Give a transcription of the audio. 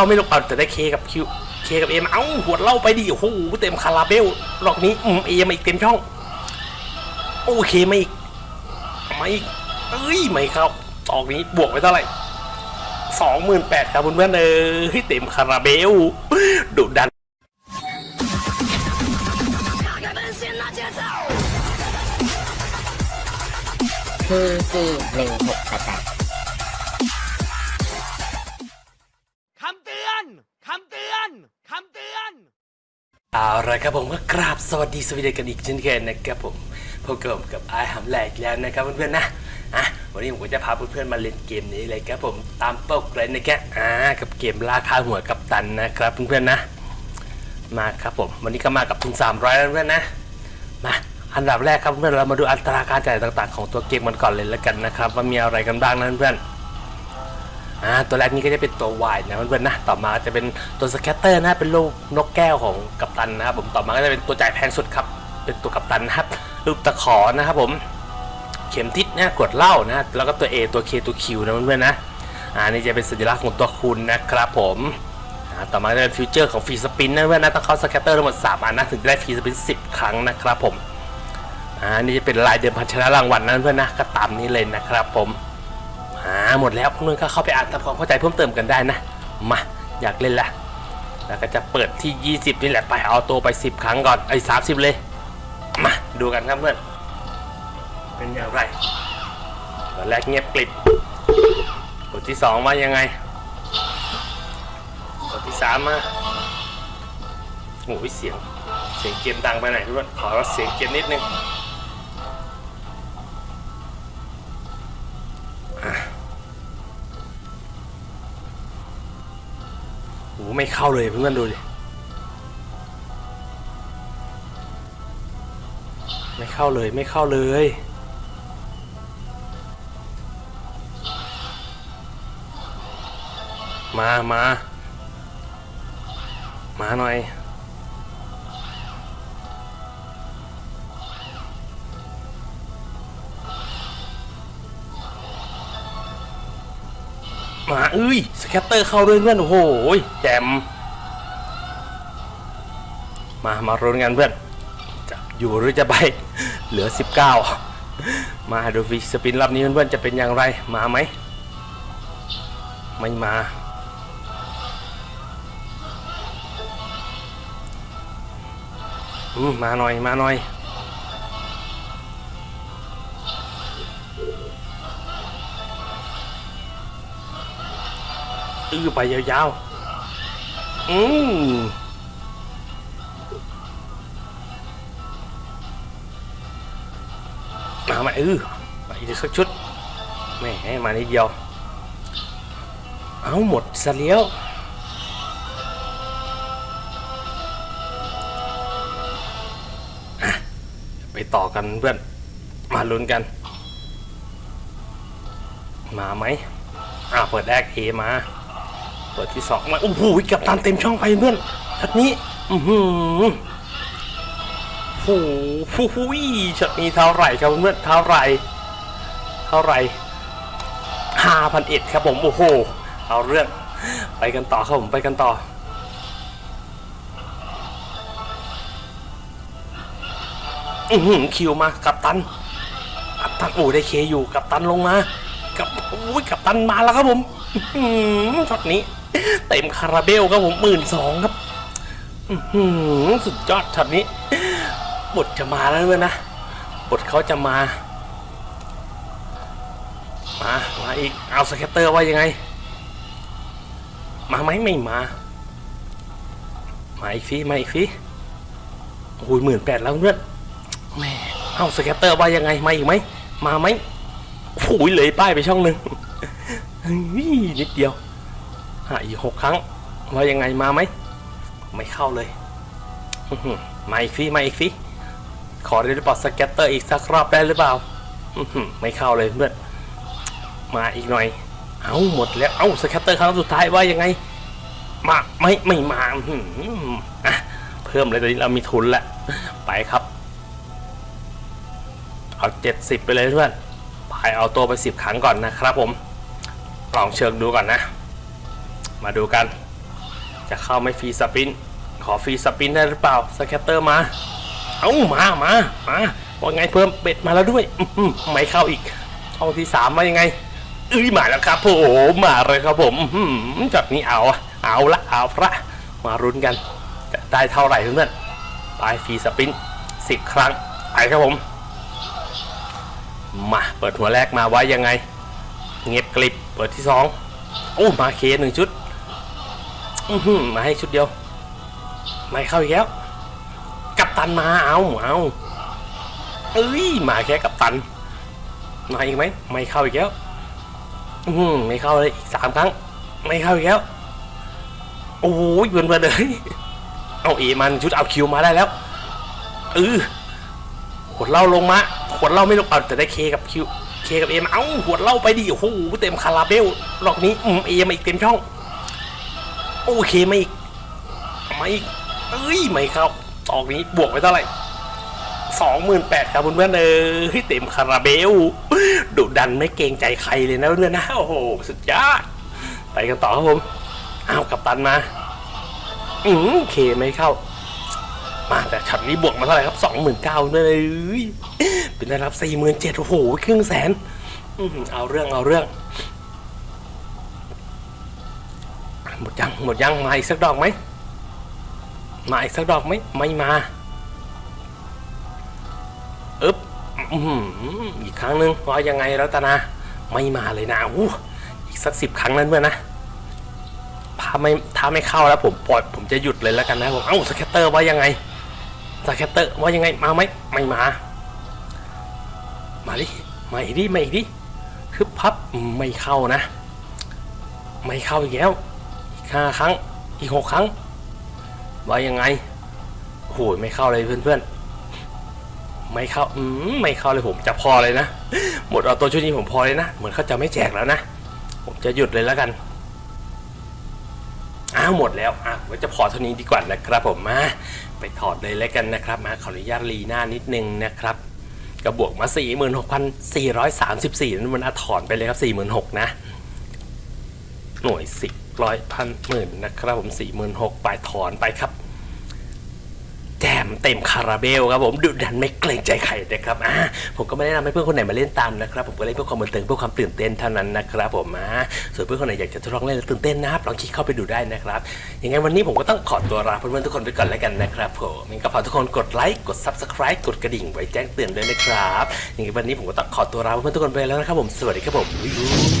เอาไม่ลงเอาแต่ได้ K กับ Q K กับ A มาเอ้าขวดเหล้าไปดิโอ้โหเต็มคาราเบลรอบนี้อืม A มาอีกเต็มช่อง โอเคมาอีกมาอีกเอ้ยไม่เข้าดอกนี้บวกไปเท่าไหร่สองหมื่นแปดครับเพื่อนๆเออเต็มคาราเบลดุดัน PGหนึ่งหกแปด เอาละครับผมก็กราบสวัสดีสวัสดีกันอีกเช่นเคยนะครับผมพบกับผมกับไอหำแหลกแล้วนะครับเพื่อนๆนะอะวันนี้ผมก็จะพาเพื่อนๆมาเล่นเกมนี้เลยครับผมตามเป้าเลยนะครับอ่ากับเกมราคาหัวกับตันนะครับเพื่อนๆนะ มาครับผมวันนี้ก็มากับทุน300แล้วเพื่อนๆนะมาอันดับแรกครับเพื่อนเรามาดูอัตราการจ่ายต่างๆ ของตัวเกมมันก่อนเลยแล้วกันนะครับว่ามีอะไรกันบ้างนะเพื่อนๆ อ่าตัวแรกนี้ก็จะเป็นตัววายนะเพื่อนๆนะต่อมาจะเป็นตัว scatter นะเป็นลูกนกแก้วของกัปตันนะครับผมต่อมาก็จะเป็นตัวจ่ายแพงสุดครับ เป็นตัวกัปตันนะครับรูปตะขอนะครับผมเข็มทิศนะขวดเหล้านะแล้วก็ตัว A ตัว K ตัว Q นะเพื่อนๆนะอ่านี่จะเป็นสัญลักษณ์ของตัวคูณนะครับผมอ่าต่อมาจะเป็น feature ของ free spin นะเพื่อนๆนะต้องเข้า scatter ทั้งหมด3อันนะถึงได้ free spin 10 ครั้งนะครับผมอ่านี่จะเป็นลายเดิมพันชนะรางวัลนะเพื่อนๆนะก็ตามนี้เลยนะครับผม หมดแล้วเพื่อนๆก็เข้าไปอ่านทำความเข้าใจเพิ่มเติมกันได้นะ มา อยากเล่นละ แล้วก็จะเปิดที่ 20 นี่แหละไปเอาตัวไป 10 ครั้งก่อนไอ้สามสิบเลย มาดูกันครับเพื่อน เป็นอย่างไรตอนแรกเงียบกริบบทที่สองว่ายังไงบทที่สามาโอ้ยเสียง เสียงเกมดังไปไหนอยเพื่อนขอเสียงเกมนิดนึง โอ้โหไม่เข้าเลยเพื่อนดูดิไม่เข้าเลยไม่เข้าเลยมามามาหน่อย มาเอ้ยสแคตเตอร์เข้าด้วยเพื่อนโอ้โหแจมมามารุนกันเพื่อนจะอยู่หรือจะไปเหลือ 19 มาดูฟิสปินรอบนี้เพื่อนๆจะเป็นอย่างไรมาไหมไม่มาอืมมาหน่อยมาหน่อย มานิดเดียวเอาหมดซะแล้วอะไปต่อกันเพื่อนมาลุ้นกัน มาไหมอ่าเปิดแรก A มา เปิดที่สองมาโอ้โหกัปตันเต็มช่องไปเพื่อนช็อตนี้อือหือโอ้โหช็อตนี้เท่าไหร่ครับเพื่อนเท่าไหร่เท่าไหร่ห้าพันเอ็ดครับผมโอ้โหเอาเรื่องไปกันต่อครับผมไปกันต่ออือหือคิวมากับตันกับตันโอ้ได้เคอยู่กับตันลงมากับโอ้ยกับตันมาแล้วครับผมช็อตนี้ เต็มคาราเบลครับผมหมื่นสองครับสุดยอดช็อตนี้ บทจะมาแล้วเว้ยนะ บทเขาจะมา มา มาอีก เอา scatter ว่ายังไง มาไหมไม่มา มาอีกดิมาอีกดิโอ้ยหมื่นแปดแล้วเพื่อนแม่เอา scatter ว่ายังไง มาอีกไหม มาไหมโอ้ยเลยป้ายไปช่องหนึ่งนิดเดียว หาอีกหกครั้งว่ายังไงมาไหมไม่เข้าเลยมาอีกดิมาอีกดิขอได้หรือเปล่า scatter อีกสักรอบได้หรือเปล่าไม่เข้าเลยเพื่อนมาอีกหน่อย เอาหมดแล้วเอา scatter ครั้งสุดท้ายว่ายังไง มาไหมไม่มาอือะเพิ่มเลยตอนนี้เรามีทุนแล้วไปครับเอาเจ็ดสิบไปเลยเพื่อนพายเอาตัวไปสิบครั้งก่อนนะครับผมลองเชิงดูก่อนนะ มาดูกัน จะเข้าไหม free spin ขอ free spin ได้หรือเปล่า scatter มา เอ้ามามามาว่าไงเพิ่ม bet มาแล้วด้วยอื้อหือไม่เข้าอีกช่องที่สามว่ายังไงเอ้ยมาแล้วครับผมมาเลยครับผมจากนี้เอาเอาละเอาละมาลุ้นกันจะได้เท่าไหร่เพื่อนๆไป free spinสิบครั้งไปครับผม มาเปิดหัวแรกมาไว้ยังไง เงียบกลิบเปิดที่สองโอ้มาเคหนึ่งชุด อือหือมาให้ชุดเดียว ไม่เข้าอีกแล้ว กัปตันมาเอาเอาเอ้ยมาแค่กัปตัน มาอีกไหมไม่เข้าอีกแล้วอือหือไม่เข้าเลยอีกสามครั้ง ไม่เข้าอีกแล้ว โอ้ย burn burn เลยเอา A มันชุดเอา Q มาได้แล้วเออขวดเหล้าลงมาขวดเหล้าไม่ลงเอาแต่ได้ K กับ Q K กับ A มาเอ้าขวดเหล้าไปดิโอ้โหเต็มคาราเบลรอบนี้อืม A มาอีกเต็มช่อง โอเคมาอีกมาอีกเอ้ยไม่เข้าดอกนี้บวกไปเท่าไหร่สองหมื่นแปดครับเพื่อนๆเออเต็มคาราเบลดุดันไม่เกรงใจใครเลยนะเพื่อนๆนะโอ้โหสุดยอดไปกันต่อครับผมอ้าวกับตันมาอืมเคไม่เข้า มาแต่ช็อตนี้บวกมาเท่าไหร่ครับสองหมื่นเก้าเลยเป็นได้รับสี่หมื่นเจ็ดโอ้โหครึ่งแสนอื้อหือเอาเรื่องเอาเรื่อง หมดยังหมดยังมาอีกสักดอกไหมมาอีกสักดอกไหมไม่มาอึ๊บอีกครั้งหนึ่งว่ายังไงรัตนาไม่มาเลยนะอู้อีกสักสิบครั้งนั้นเมื่อนะถ้าไม่ถ้าไม่เข้าแล้วผมปล่อยผมจะหยุดเลยแล้วกันนะผมเอ้า scatter ว่ายังไง scatter ว่ายังไงมาไหมไม่มา มาดิมาอีกดิมาอีกดิคือพับไม่เข้านะ ไม่เข้าอีกแล้ว ห้าครั้ง อีกหกครั้ง ว่ายังไงโอ้โหไม่เข้าเลยเพื่อนๆ ไม่เข้า อืมไม่เข้าเลยผมจะพอเลยนะ หมดเอาตัวชุดนี้ผมพอเลยนะ เหมือนเขาจะไม่แจกแล้วนะ ผมจะหยุดเลยแล้วกัน อ้าวหมดแล้วอะไว้จะพอเท่านี้ดีกว่านะครับผมมาไปถอดเลยแล้วกันนะครับ มาขออนุญาตรีหน้านิดนึงนะครับกระบวกมา 46,434นั่นมันอถอนไปเลยครับ 46,000นะ หน่วยสิบร้อยพันหมื่นนะครับผมสี่หมื่นหกปลายถอนไปครับ แจมเต็มคาราเบลครับผมดุดันไม่เกรงใจใครนะครับอ่าผมก็ไม่แนะนำให้เพื่อนคนไหนมาเล่นตามนะครับ ผมก็เล่นเพื่อความบันเทิงเพื่อความตื่นเต้นเท่านั้นนะครับผมอ่าส่วนเพื่อนคนไหนอยากจะทดลองเล่นแล้วตื่นเต้นนะครับลองคลิกเข้าไปดูได้นะครับยังไงวันนี้ผมก็ต้องขอตัวลาเพื่อนๆทุกคนไปก่อนแล้วกันนะครับผมงั้นก็ฝากทุกคนกดไลค์กด subscribe กดกระดิ่งไว้แจ้งเตือนด้วยนะครับยังไงวันนี้ผมก็ต้องขอตัวลาเพื่อนๆทุกคนไปแล้วนะครับผมสวัสดีครับผม